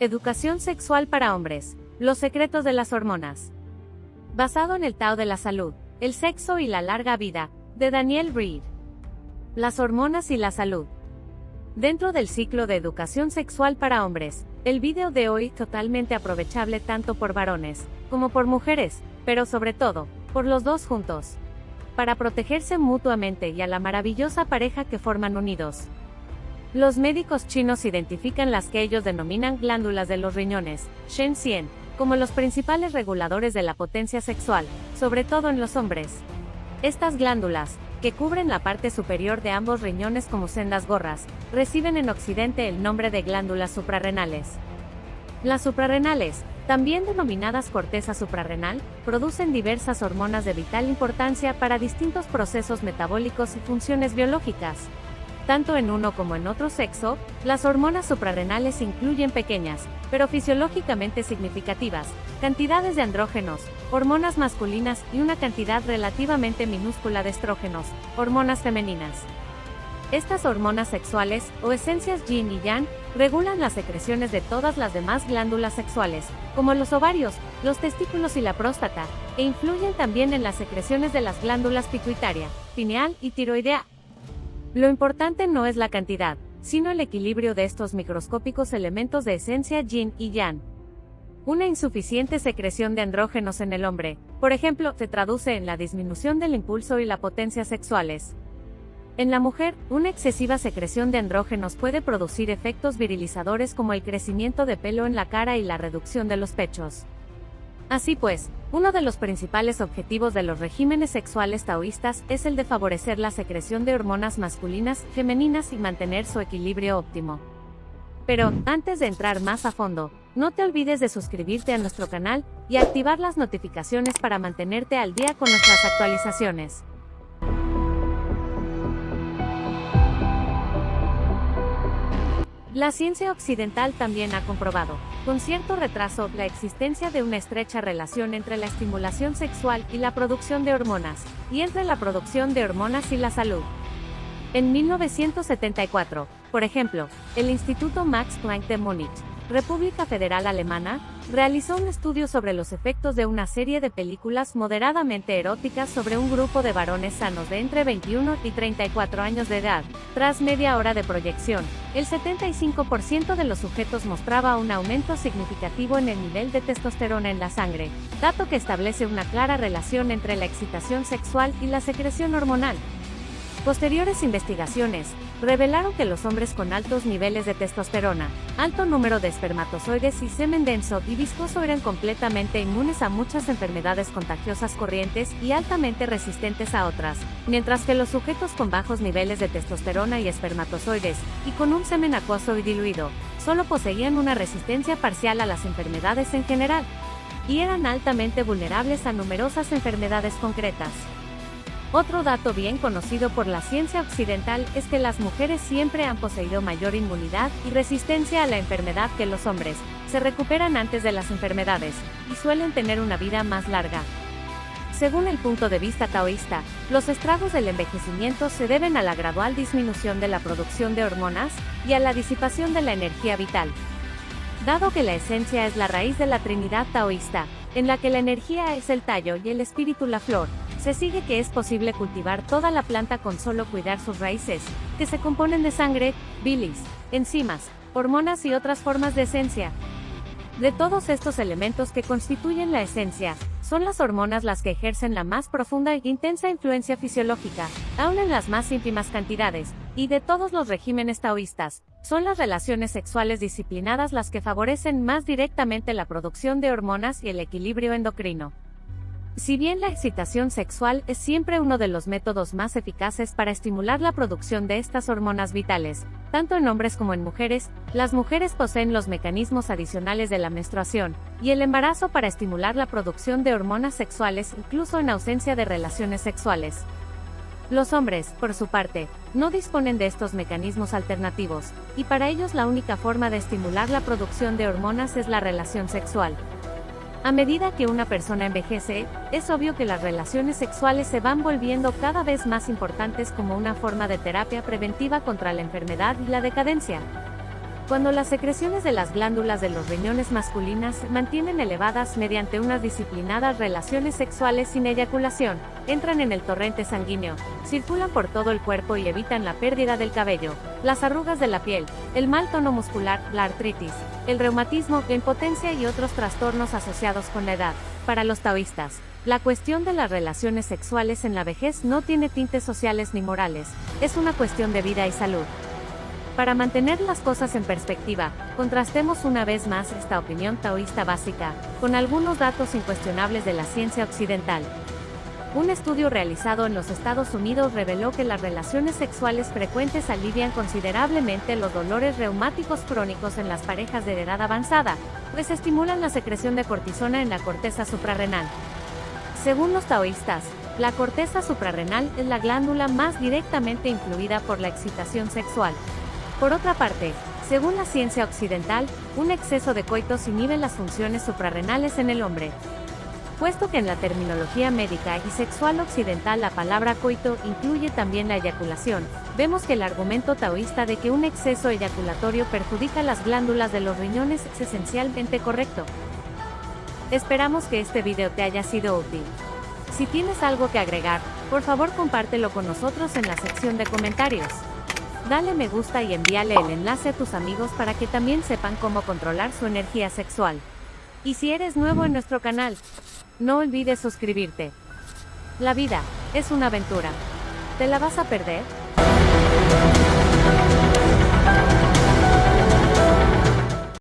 Educación sexual para hombres. Los secretos de las hormonas. Basado en el Tao de la Salud, el sexo y la larga vida, de Daniel Reed. Las hormonas y la salud. Dentro del ciclo de educación sexual para hombres, el vídeo de hoy totalmente aprovechable tanto por varones como por mujeres, pero sobre todo, por los dos juntos. Para protegerse mutuamente y a la maravillosa pareja que forman unidos. Los médicos chinos identifican las que ellos denominan glándulas de los riñones, Shen Xian, como los principales reguladores de la potencia sexual, sobre todo en los hombres. Estas glándulas, que cubren la parte superior de ambos riñones como sendas gorras, reciben en Occidente el nombre de glándulas suprarrenales. Las suprarrenales, también denominadas corteza suprarrenal, producen diversas hormonas de vital importancia para distintos procesos metabólicos y funciones biológicas. Tanto en uno como en otro sexo, las hormonas suprarrenales incluyen pequeñas, pero fisiológicamente significativas, cantidades de andrógenos, hormonas masculinas y una cantidad relativamente minúscula de estrógenos, hormonas femeninas. Estas hormonas sexuales, o esencias yin y yang, regulan las secreciones de todas las demás glándulas sexuales, como los ovarios, los testículos y la próstata, e influyen también en las secreciones de las glándulas pituitaria, pineal y tiroidea, lo importante no es la cantidad, sino el equilibrio de estos microscópicos elementos de esencia yin y yang. Una insuficiente secreción de andrógenos en el hombre, por ejemplo, se traduce en la disminución del impulso y la potencia sexuales. En la mujer, una excesiva secreción de andrógenos puede producir efectos virilizadores como el crecimiento de pelo en la cara y la reducción de los pechos. Así pues, uno de los principales objetivos de los regímenes sexuales taoístas es el de favorecer la secreción de hormonas masculinas, femeninas y mantener su equilibrio óptimo. Pero, antes de entrar más a fondo, no te olvides de suscribirte a nuestro canal y activar las notificaciones para mantenerte al día con nuestras actualizaciones. La ciencia occidental también ha comprobado, con cierto retraso, la existencia de una estrecha relación entre la estimulación sexual y la producción de hormonas, y entre la producción de hormonas y la salud. En 1974, por ejemplo, el Instituto Max Planck de Múnich República Federal Alemana, realizó un estudio sobre los efectos de una serie de películas moderadamente eróticas sobre un grupo de varones sanos de entre 21 y 34 años de edad. Tras media hora de proyección, el 75% de los sujetos mostraba un aumento significativo en el nivel de testosterona en la sangre, dato que establece una clara relación entre la excitación sexual y la secreción hormonal. Posteriores investigaciones revelaron que los hombres con altos niveles de testosterona, alto número de espermatozoides y semen denso y viscoso eran completamente inmunes a muchas enfermedades contagiosas corrientes y altamente resistentes a otras, mientras que los sujetos con bajos niveles de testosterona y espermatozoides, y con un semen acuoso y diluido, solo poseían una resistencia parcial a las enfermedades en general, y eran altamente vulnerables a numerosas enfermedades concretas. Otro dato bien conocido por la ciencia occidental es que las mujeres siempre han poseído mayor inmunidad y resistencia a la enfermedad que los hombres, se recuperan antes de las enfermedades, y suelen tener una vida más larga. Según el punto de vista taoísta, los estragos del envejecimiento se deben a la gradual disminución de la producción de hormonas y a la disipación de la energía vital. Dado que la esencia es la raíz de la Trinidad taoísta, en la que la energía es el tallo y el espíritu la flor, se sigue que es posible cultivar toda la planta con solo cuidar sus raíces, que se componen de sangre, bilis, enzimas, hormonas y otras formas de esencia. De todos estos elementos que constituyen la esencia, son las hormonas las que ejercen la más profunda e intensa influencia fisiológica, aún en las más ínfimas cantidades, y de todos los regímenes taoístas, son las relaciones sexuales disciplinadas las que favorecen más directamente la producción de hormonas y el equilibrio endocrino. Si bien la excitación sexual es siempre uno de los métodos más eficaces para estimular la producción de estas hormonas vitales, tanto en hombres como en mujeres, las mujeres poseen los mecanismos adicionales de la menstruación y el embarazo para estimular la producción de hormonas sexuales incluso en ausencia de relaciones sexuales. Los hombres, por su parte, no disponen de estos mecanismos alternativos, y para ellos la única forma de estimular la producción de hormonas es la relación sexual. A medida que una persona envejece, es obvio que las relaciones sexuales se van volviendo cada vez más importantes como una forma de terapia preventiva contra la enfermedad y la decadencia. Cuando las secreciones de las glándulas de los riñones masculinas se mantienen elevadas mediante unas disciplinadas relaciones sexuales sin eyaculación, entran en el torrente sanguíneo, circulan por todo el cuerpo y evitan la pérdida del cabello, las arrugas de la piel, el mal tono muscular, la artritis, el reumatismo, la impotencia y otros trastornos asociados con la edad. Para los taoístas, la cuestión de las relaciones sexuales en la vejez no tiene tintes sociales ni morales, es una cuestión de vida y salud. Para mantener las cosas en perspectiva, contrastemos una vez más esta opinión taoísta básica, con algunos datos incuestionables de la ciencia occidental. Un estudio realizado en los Estados Unidos reveló que las relaciones sexuales frecuentes alivian considerablemente los dolores reumáticos crónicos en las parejas de edad avanzada, pues estimulan la secreción de cortisona en la corteza suprarrenal. Según los taoístas, la corteza suprarrenal es la glándula más directamente influida por la excitación sexual. Por otra parte, según la ciencia occidental, un exceso de coitos inhibe las funciones suprarrenales en el hombre. Puesto que en la terminología médica y sexual occidental la palabra coito incluye también la eyaculación, vemos que el argumento taoísta de que un exceso eyaculatorio perjudica las glándulas de los riñones es esencialmente correcto. Esperamos que este video te haya sido útil. Si tienes algo que agregar, por favor compártelo con nosotros en la sección de comentarios. Dale me gusta y envíale el enlace a tus amigos para que también sepan cómo controlar su energía sexual. Y si eres nuevo en nuestro canal, no olvides suscribirte. La vida es una aventura. ¿Te la vas a perder?